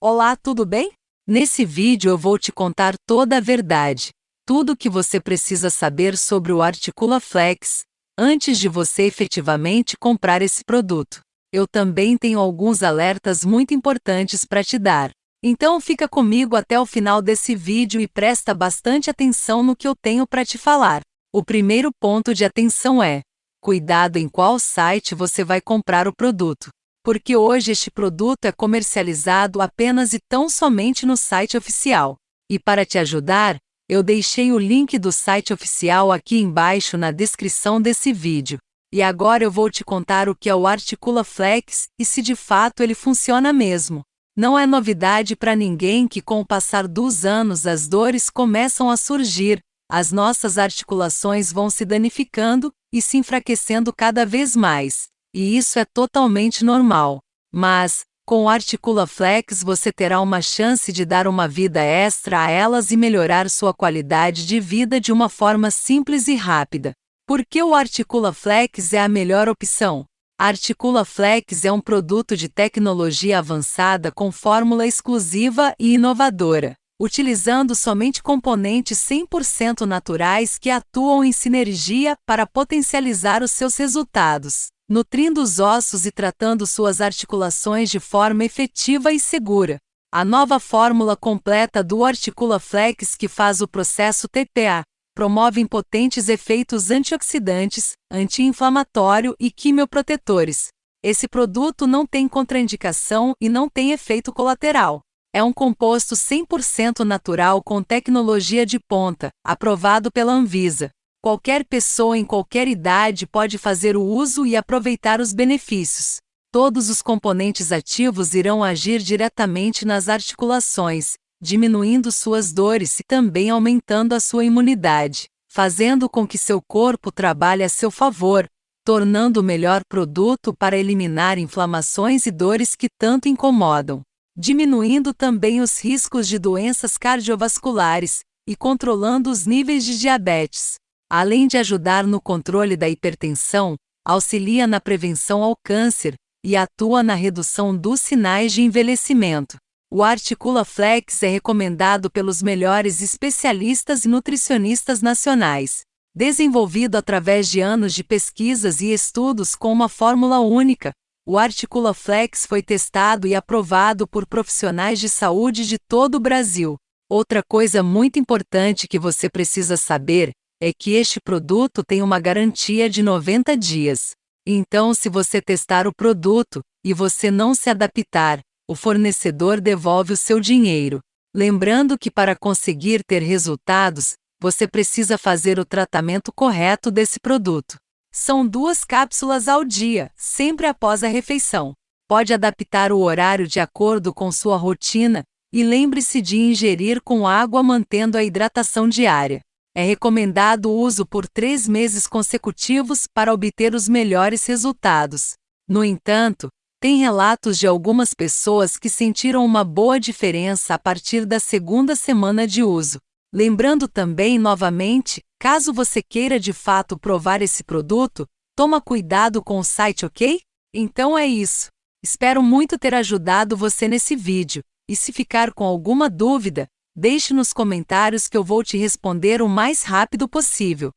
Olá, tudo bem? Nesse vídeo eu vou te contar toda a verdade, tudo o que você precisa saber sobre o Articula Flex, antes de você efetivamente comprar esse produto. Eu também tenho alguns alertas muito importantes para te dar. Então fica comigo até o final desse vídeo e presta bastante atenção no que eu tenho para te falar. O primeiro ponto de atenção é: cuidado em qual site você vai comprar o produto. Porque hoje este produto é comercializado apenas e tão somente no site oficial. E para te ajudar, eu deixei o link do site oficial aqui embaixo na descrição desse vídeo. E agora eu vou te contar o que é o Articula Flex e se de fato ele funciona mesmo. Não é novidade para ninguém que, com o passar dos anos, as dores começam a surgir, as nossas articulações vão se danificando e se enfraquecendo cada vez mais. E isso é totalmente normal. Mas, com o Articula Flex você terá uma chance de dar uma vida extra a elas e melhorar sua qualidade de vida de uma forma simples e rápida. Por que o Articula Flex é a melhor opção? Articula Flex é um produto de tecnologia avançada com fórmula exclusiva e inovadora, utilizando somente componentes 100% naturais que atuam em sinergia para potencializar os seus resultados, nutrindo os ossos e tratando suas articulações de forma efetiva e segura. A nova fórmula completa do Articula Flex que faz o processo TPA promovem potentes efeitos antioxidantes, anti-inflamatório e quimioprotetores. Esse produto não tem contraindicação e não tem efeito colateral. É um composto 100% natural com tecnologia de ponta, aprovado pela Anvisa. Qualquer pessoa em qualquer idade pode fazer o uso e aproveitar os benefícios. Todos os componentes ativos irão agir diretamente nas articulações, diminuindo suas dores e também aumentando a sua imunidade, fazendo com que seu corpo trabalhe a seu favor, tornando o melhor produto para eliminar inflamações e dores que tanto incomodam, diminuindo também os riscos de doenças cardiovasculares e controlando os níveis de diabetes. Além de ajudar no controle da hipertensão, auxilia na prevenção ao câncer e atua na redução dos sinais de envelhecimento. O Articula Flex é recomendado pelos melhores especialistas e nutricionistas nacionais. Desenvolvido através de anos de pesquisas e estudos com uma fórmula única, o Articula Flex foi testado e aprovado por profissionais de saúde de todo o Brasil. Outra coisa muito importante que você precisa saber é que este produto tem uma garantia de 90 dias. Então, se você testar o produto e você não se adaptar, o fornecedor devolve o seu dinheiro. Lembrando que para conseguir ter resultados, você precisa fazer o tratamento correto desse produto. São duas cápsulas ao dia, sempre após a refeição. Pode adaptar o horário de acordo com sua rotina e lembre-se de ingerir com água mantendo a hidratação diária. É recomendado o uso por três meses consecutivos para obter os melhores resultados. No entanto, tem relatos de algumas pessoas que sentiram uma boa diferença a partir da segunda semana de uso. Lembrando também novamente, caso você queira de fato provar esse produto, toma cuidado com o site, ok? Então é isso. Espero muito ter ajudado você nesse vídeo, e se ficar com alguma dúvida, deixe nos comentários que eu vou te responder o mais rápido possível.